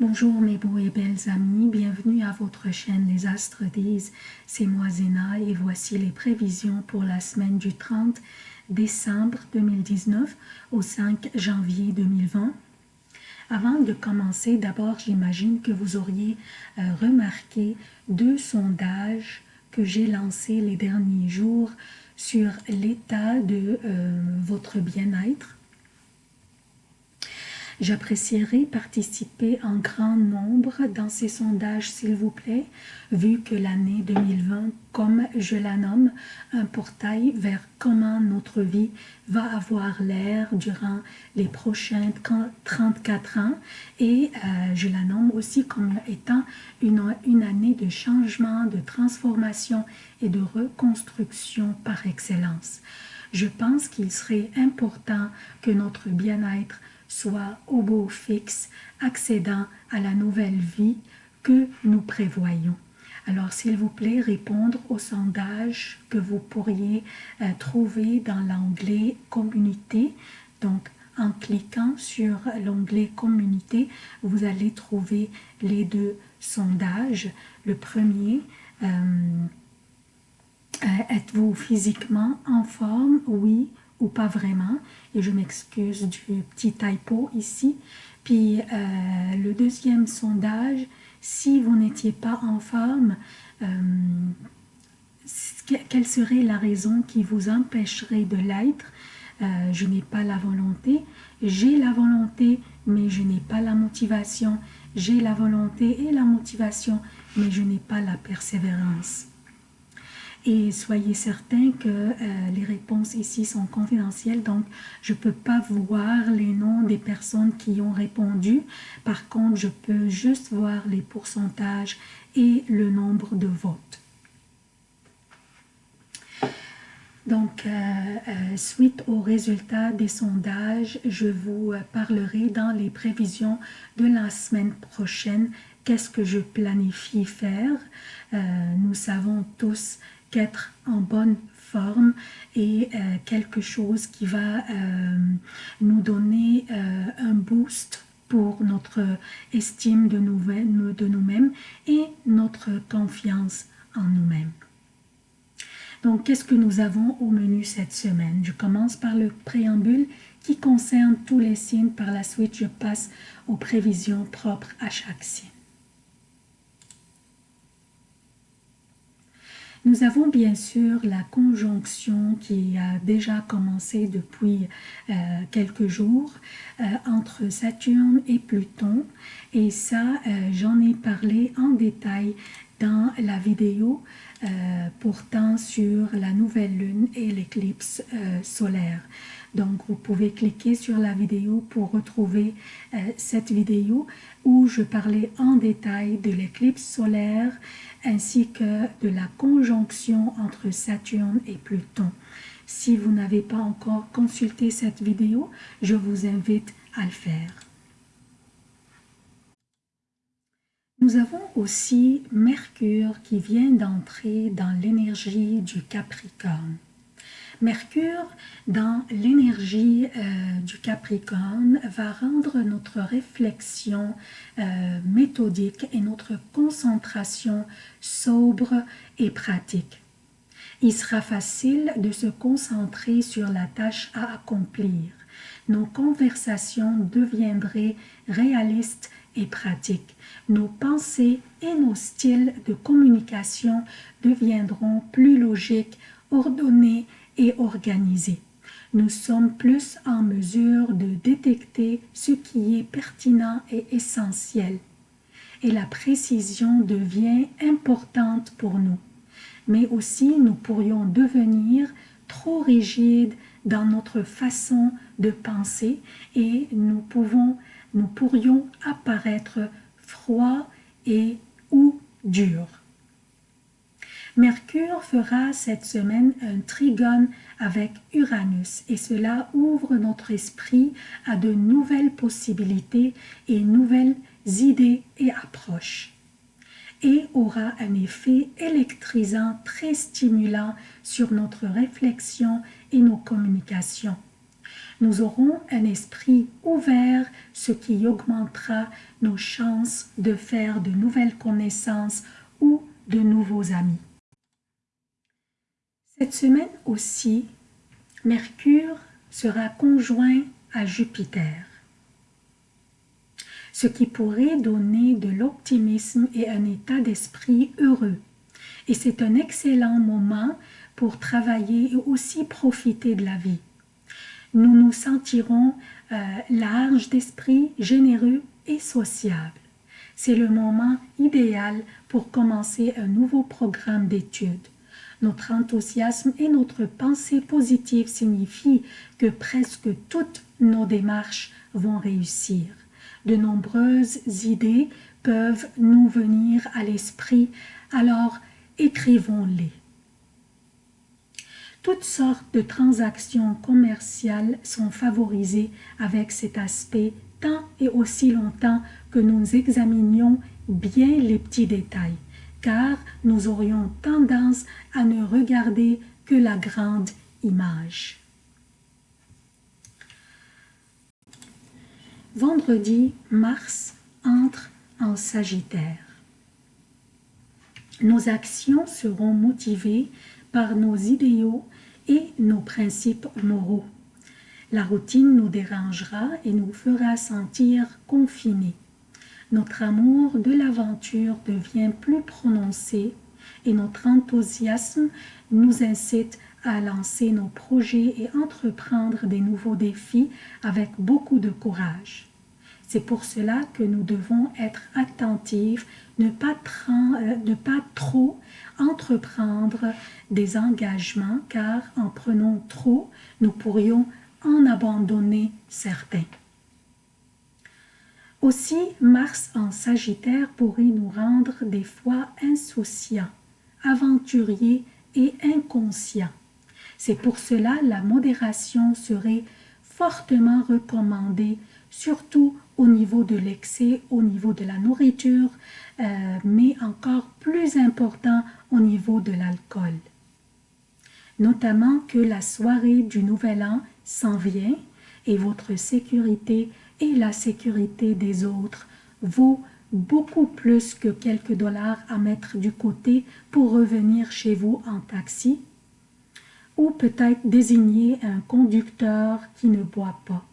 Bonjour mes beaux et belles amis, bienvenue à votre chaîne Les Astres disent, c'est moi Zéna et voici les prévisions pour la semaine du 30 décembre 2019 au 5 janvier 2020. Avant de commencer, d'abord j'imagine que vous auriez euh, remarqué deux sondages que j'ai lancés les derniers jours sur l'état de euh, votre bien-être J'apprécierais participer en grand nombre dans ces sondages, s'il vous plaît, vu que l'année 2020, comme je la nomme, un portail vers comment notre vie va avoir l'air durant les prochains 34 ans et euh, je la nomme aussi comme étant une, une année de changement, de transformation et de reconstruction par excellence. Je pense qu'il serait important que notre bien-être soit au beau fixe, accédant à la nouvelle vie que nous prévoyons. Alors, s'il vous plaît, répondre au sondage que vous pourriez euh, trouver dans l'onglet « Communauté ». Donc, en cliquant sur l'onglet « Communauté », vous allez trouver les deux sondages. Le premier, euh, euh, êtes-vous physiquement en forme? Oui pas vraiment. Et je m'excuse du petit typo ici. Puis euh, le deuxième sondage, si vous n'étiez pas en forme, euh, quelle serait la raison qui vous empêcherait de l'être? Euh, Je n'ai pas la volonté. J'ai la volonté, mais je n'ai pas la motivation. J'ai la volonté et la motivation, mais je n'ai pas la persévérance. Et soyez certains que euh, les réponses ici sont confidentielles, donc je ne peux pas voir les noms des personnes qui ont répondu. Par contre, je peux juste voir les pourcentages et le nombre de votes. Donc, euh, euh, suite aux résultats des sondages, je vous parlerai dans les prévisions de la semaine prochaine qu'est-ce que je planifie faire? nous savons tous qu'être en bonne forme et euh, quelque chose qui va euh, nous donner euh, un boost pour notre estime de nous-mêmes et notre confiance en nous-mêmes. Donc, qu'est-ce que nous avons au menu cette semaine? Je commence par le préambule qui concerne tous les signes. Par la suite, je passe aux prévisions propres à chaque signe. Nous avons bien sûr la conjonction qui a déjà commencé depuis euh, quelques jours euh, entre Saturne et Pluton. Et ça euh, j'en ai parlé en détail dans la vidéo portant sur la nouvelle lune et l'éclipse solaire. Donc, vous pouvez cliquer sur la vidéo pour retrouver cette vidéo où je parlais en détail de l'éclipse solaire ainsi que de la conjonction entre Saturne et Pluton. Si vous n'avez pas encore consulté cette vidéo, je vous invite à le faire. Nous avons aussi Mercure qui vient d'entrer dans l'énergie du Capricorne. Mercure, dans l'énergie euh, du Capricorne, va rendre notre réflexion euh, méthodique et notre concentration sobre et pratique. Il sera facile de se concentrer sur la tâche à accomplir. Nos conversations deviendraient réalistes et pratiques. Nos pensées et nos styles de communication deviendront plus logiques, ordonnés et organisé. Nous sommes plus en mesure de détecter ce qui est pertinent et essentiel. Et la précision devient importante pour nous. Mais aussi, nous pourrions devenir trop rigides dans notre façon de penser et nous, pouvons, nous pourrions apparaître froids et ou durs. Mercure fera cette semaine un trigone avec Uranus et cela ouvre notre esprit à de nouvelles possibilités et nouvelles idées et approches et aura un effet électrisant très stimulant sur notre réflexion et nos communications. Nous aurons un esprit ouvert, ce qui augmentera nos chances de faire de nouvelles connaissances ou de nouveaux amis. Cette semaine aussi, Mercure sera conjoint à Jupiter, ce qui pourrait donner de l'optimisme et un état d'esprit heureux. Et c'est un excellent moment pour travailler et aussi profiter de la vie. Nous nous sentirons euh, larges d'esprit, généreux et sociables. C'est le moment idéal pour commencer un nouveau programme d'études. Notre enthousiasme et notre pensée positive signifient que presque toutes nos démarches vont réussir. De nombreuses idées peuvent nous venir à l'esprit, alors écrivons-les. Toutes sortes de transactions commerciales sont favorisées avec cet aspect tant et aussi longtemps que nous examinions bien les petits détails car nous aurions tendance à ne regarder que la grande image. Vendredi, Mars entre en Sagittaire. Nos actions seront motivées par nos idéaux et nos principes moraux. La routine nous dérangera et nous fera sentir confinés notre amour de l'aventure devient plus prononcé et notre enthousiasme nous incite à lancer nos projets et entreprendre des nouveaux défis avec beaucoup de courage. C'est pour cela que nous devons être attentifs, ne pas, euh, ne pas trop entreprendre des engagements car en prenant trop, nous pourrions en abandonner certains. Aussi, Mars en Sagittaire pourrait nous rendre des fois insouciants, aventuriers et inconscients. C'est pour cela la modération serait fortement recommandée, surtout au niveau de l'excès, au niveau de la nourriture, euh, mais encore plus important au niveau de l'alcool. Notamment que la soirée du Nouvel An s'en vient et votre sécurité et la sécurité des autres vaut beaucoup plus que quelques dollars à mettre du côté pour revenir chez vous en taxi ou peut-être désigner un conducteur qui ne boit pas.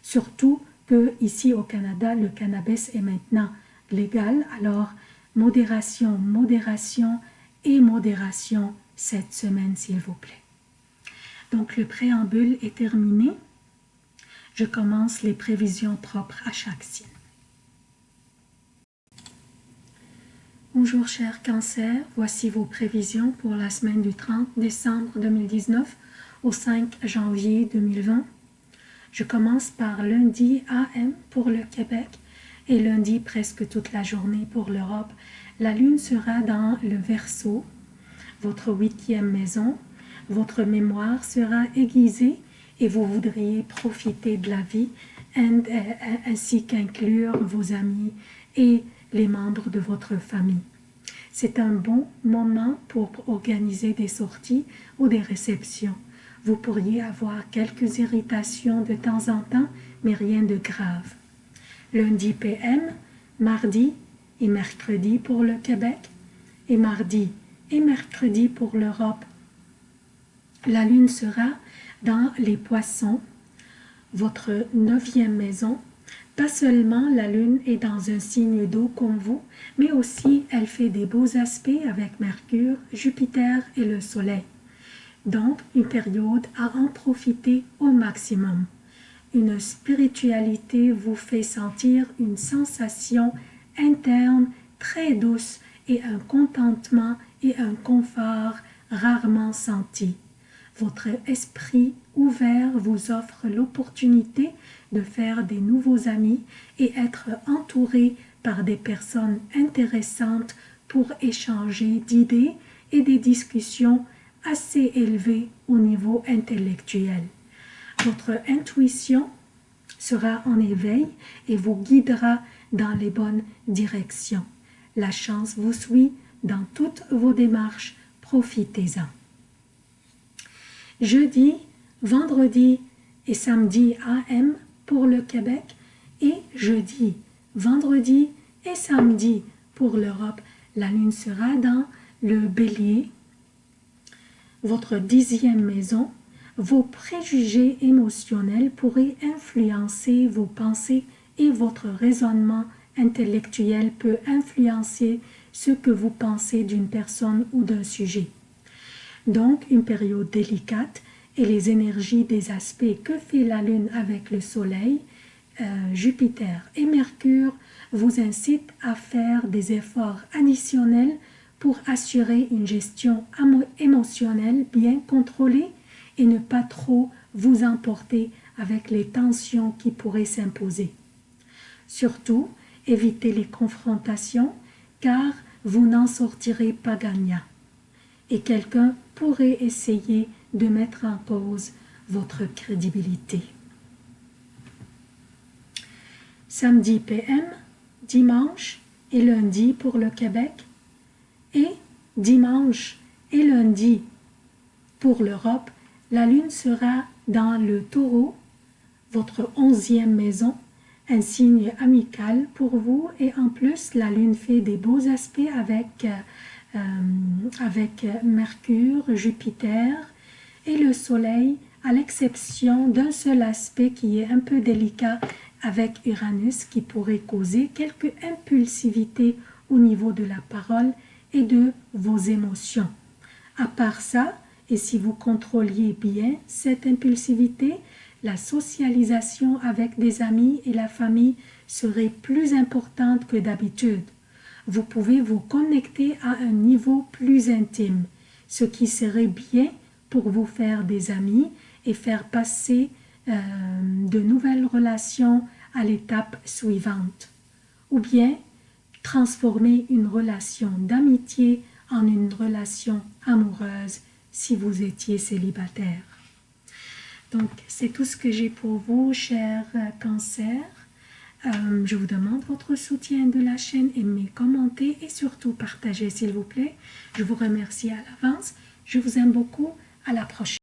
Surtout que ici au Canada, le cannabis est maintenant légal, alors modération, modération et modération cette semaine s'il vous plaît. Donc le préambule est terminé je commence les prévisions propres à chaque signe. Bonjour chers cancers, voici vos prévisions pour la semaine du 30 décembre 2019 au 5 janvier 2020. Je commence par lundi AM pour le Québec et lundi presque toute la journée pour l'Europe. La lune sera dans le Verseau, votre huitième maison. Votre mémoire sera aiguisée et vous voudriez profiter de la vie euh, ainsi qu'inclure vos amis et les membres de votre famille. C'est un bon moment pour organiser des sorties ou des réceptions. Vous pourriez avoir quelques irritations de temps en temps, mais rien de grave. Lundi PM, mardi et mercredi pour le Québec, et mardi et mercredi pour l'Europe. La lune sera dans les poissons, votre neuvième maison, pas seulement la lune est dans un signe d'eau comme vous, mais aussi elle fait des beaux aspects avec Mercure, Jupiter et le Soleil. Donc, une période à en profiter au maximum. Une spiritualité vous fait sentir une sensation interne très douce et un contentement et un confort rarement senti. Votre esprit ouvert vous offre l'opportunité de faire des nouveaux amis et être entouré par des personnes intéressantes pour échanger d'idées et des discussions assez élevées au niveau intellectuel. Votre intuition sera en éveil et vous guidera dans les bonnes directions. La chance vous suit dans toutes vos démarches, profitez-en jeudi, vendredi et samedi AM pour le Québec et jeudi, vendredi et samedi pour l'Europe. La lune sera dans le bélier, votre dixième maison. Vos préjugés émotionnels pourraient influencer vos pensées et votre raisonnement intellectuel peut influencer ce que vous pensez d'une personne ou d'un sujet. Donc, une période délicate et les énergies des aspects que fait la Lune avec le Soleil, euh, Jupiter et Mercure vous incitent à faire des efforts additionnels pour assurer une gestion émotionnelle bien contrôlée et ne pas trop vous emporter avec les tensions qui pourraient s'imposer. Surtout, évitez les confrontations car vous n'en sortirez pas gagnant et quelqu'un pourrait essayer de mettre en cause votre crédibilité. Samedi PM, dimanche et lundi pour le Québec dimanche et lundi. Pour l'Europe, la lune sera dans le taureau, votre onzième maison, un signe amical pour vous et en plus la lune fait des beaux aspects avec euh, avec Mercure, Jupiter et le Soleil, à l'exception d'un seul aspect qui est un peu délicat avec Uranus qui pourrait causer quelque impulsivité au niveau de la parole et de vos émotions. À part ça, et si vous contrôliez bien cette impulsivité, la socialisation avec des amis et la famille serait plus importante que d'habitude vous pouvez vous connecter à un niveau plus intime, ce qui serait bien pour vous faire des amis et faire passer euh, de nouvelles relations à l'étape suivante. Ou bien transformer une relation d'amitié en une relation amoureuse si vous étiez célibataire. Donc, c'est tout ce que j'ai pour vous, chers cancers. Euh, je vous demande votre soutien de la chaîne, aimez, commentez et surtout partagez s'il vous plaît. Je vous remercie à l'avance. Je vous aime beaucoup. À la prochaine.